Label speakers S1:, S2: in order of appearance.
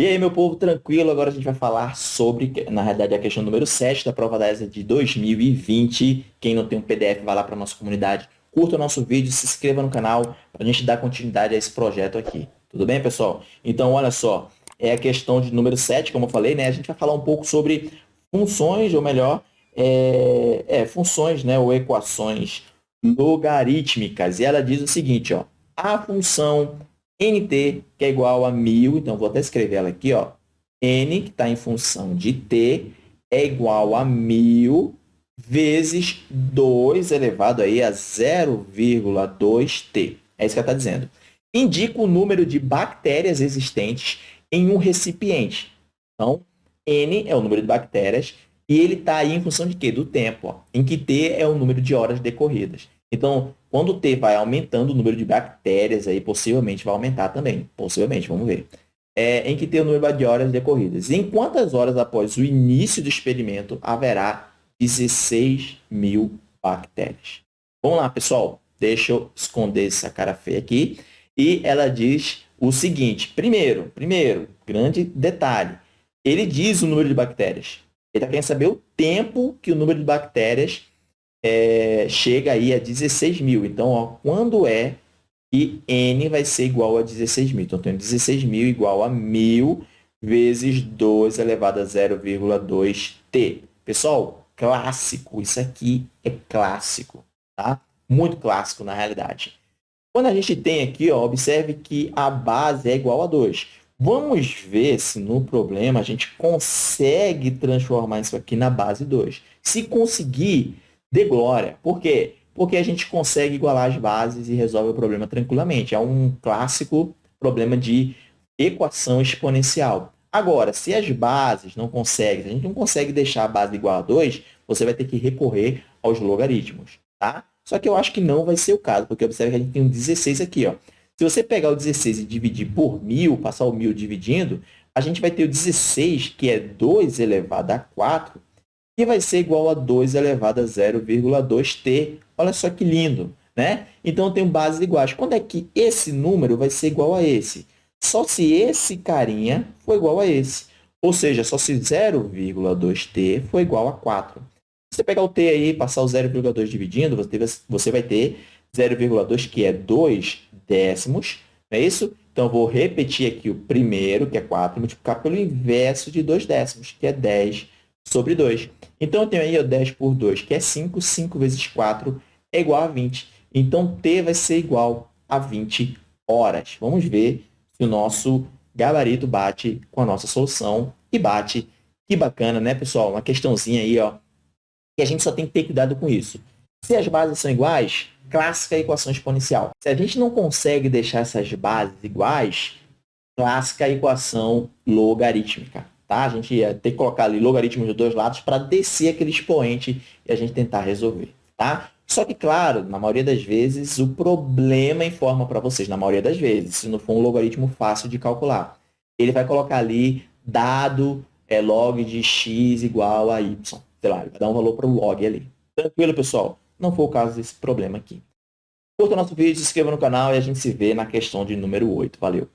S1: E aí, meu povo, tranquilo? Agora a gente vai falar sobre, na realidade, a questão número 7 da prova da ESA de 2020. Quem não tem um PDF, vai lá para a nossa comunidade, curta o nosso vídeo, se inscreva no canal para a gente dar continuidade a esse projeto aqui. Tudo bem, pessoal? Então, olha só, é a questão de número 7, como eu falei, né? A gente vai falar um pouco sobre funções, ou melhor, é, é, funções, né? Ou equações logarítmicas. E ela diz o seguinte, ó, a função nt, que é igual a 1000, então vou até escrever ela aqui, ó, n, que está em função de t, é igual a 1000 vezes 2 elevado aí a 0,2t. É isso que ela está dizendo. Indica o número de bactérias existentes em um recipiente. Então, n é o número de bactérias e ele está aí em função de quê? Do tempo, ó, em que t é o número de horas decorridas. Então, quando o T vai aumentando, o número de bactérias aí possivelmente vai aumentar também. Possivelmente, vamos ver. É, em que tem o número de horas decorridas. Em quantas horas após o início do experimento haverá 16 mil bactérias? Vamos lá, pessoal. Deixa eu esconder essa cara feia aqui. E ela diz o seguinte. Primeiro, primeiro, grande detalhe. Ele diz o número de bactérias. Ele está querendo saber o tempo que o número de bactérias é, chega aí a 16 mil. Então, ó, quando é que n vai ser igual a 16 mil? Então, tenho 16 mil igual a 1.000 vezes 2 elevado a 0,2t. Pessoal, clássico. Isso aqui é clássico, tá? Muito clássico, na realidade. Quando a gente tem aqui, ó, observe que a base é igual a 2. Vamos ver se no problema a gente consegue transformar isso aqui na base 2. Se conseguir, de glória. Por quê? Porque a gente consegue igualar as bases e resolve o problema tranquilamente. É um clássico problema de equação exponencial. Agora, se as bases não conseguem, se a gente não consegue deixar a base igual a 2, você vai ter que recorrer aos logaritmos, tá? Só que eu acho que não vai ser o caso, porque observe que a gente tem um 16 aqui, ó. Se você pegar o 16 e dividir por 1.000, passar o 1.000 dividindo, a gente vai ter o 16, que é 2 elevado a 4, que vai ser igual a 2 elevado a 0,2t. Olha só que lindo, né? Então, eu tenho bases iguais. Quando é que esse número vai ser igual a esse? Só se esse carinha for igual a esse. Ou seja, só se 0,2t for igual a 4. Se você pegar o t aí e passar o 0,2 dividindo, você vai ter 0,2, que é 2 décimos, não é isso? Então, vou repetir aqui o primeiro, que é 4, multiplicar pelo inverso de 2 décimos, que é 10 sobre 2. Então, eu tenho aí ó, 10 por 2, que é 5. 5 vezes 4 é igual a 20. Então, T vai ser igual a 20 horas. Vamos ver se o nosso gabarito bate com a nossa solução. E bate. Que bacana, né, pessoal? Uma questãozinha aí, ó, que a gente só tem que ter cuidado com isso. Se as bases são iguais, clássica equação exponencial. Se a gente não consegue deixar essas bases iguais, clássica equação logarítmica tá? A gente ia ter que colocar ali logaritmos dos dois lados para descer aquele expoente e a gente tentar resolver, tá? Só que, claro, na maioria das vezes, o problema informa para vocês, na maioria das vezes, se não for um logaritmo fácil de calcular. Ele vai colocar ali dado é log de x igual a y. Sei lá, ele vai dar um valor para o log ali. Tranquilo, pessoal? Não foi o caso desse problema aqui. Curta o nosso vídeo, se inscreva no canal e a gente se vê na questão de número 8. Valeu!